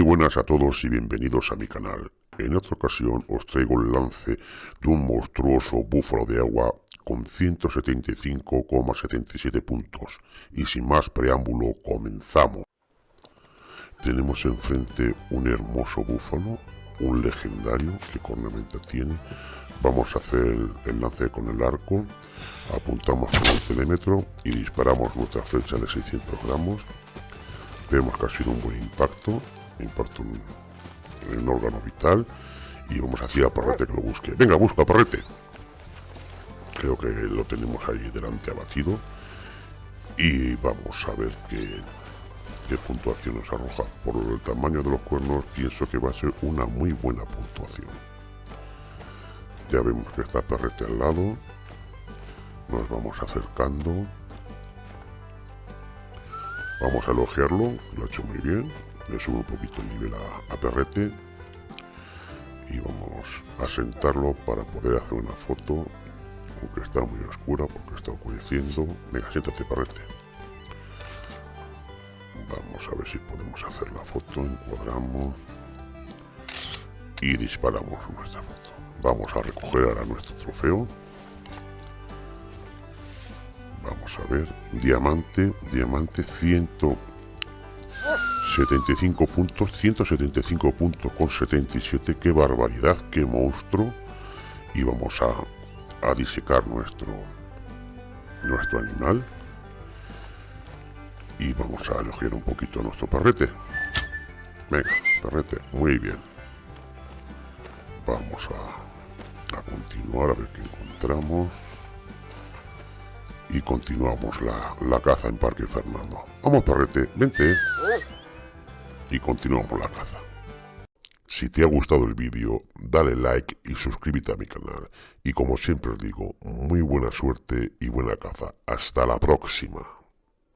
buenas a todos y bienvenidos a mi canal. En esta ocasión os traigo el lance de un monstruoso búfalo de agua con 175,77 puntos. Y sin más preámbulo, comenzamos. Tenemos enfrente un hermoso búfalo, un legendario, que cornamenta tiene. Vamos a hacer el lance con el arco, apuntamos con el telémetro y disparamos nuestra flecha de 600 gramos. Vemos que ha sido un buen impacto, en el órgano vital y vamos hacia Parrete que lo busque. Venga, busca Parrete. Creo que lo tenemos ahí delante abatido y vamos a ver qué, qué puntuación nos arroja. Por el tamaño de los cuernos pienso que va a ser una muy buena puntuación. Ya vemos que está Perrete al lado. Nos vamos acercando. Vamos a elogiarlo, lo ha hecho muy bien. Le subo un poquito el nivel a, Perrete. Y vamos a sentarlo para poder hacer una foto. Aunque está muy oscura porque está oscureciendo. Venga, siéntate, Perrete. Vamos a ver si podemos hacer la foto. Encuadramos. Y disparamos nuestra foto. Vamos a recoger ahora nuestro trofeo. Vamos a ver. Diamante, diamante 175 puntos, 175 puntos con 77. Qué barbaridad, qué monstruo. Y vamos a, a disecar nuestro, nuestro animal. Y vamos a elogiar un poquito a nuestro perrete. Venga, perrete, muy bien. Vamos a a continuar a ver qué encontramos y continuamos la, la caza en Parque Fernando vamos perrete, vente y continuamos la caza si te ha gustado el vídeo, dale like y suscríbete a mi canal. Y como siempre os digo, muy buena suerte y buena caza. Hasta la próxima.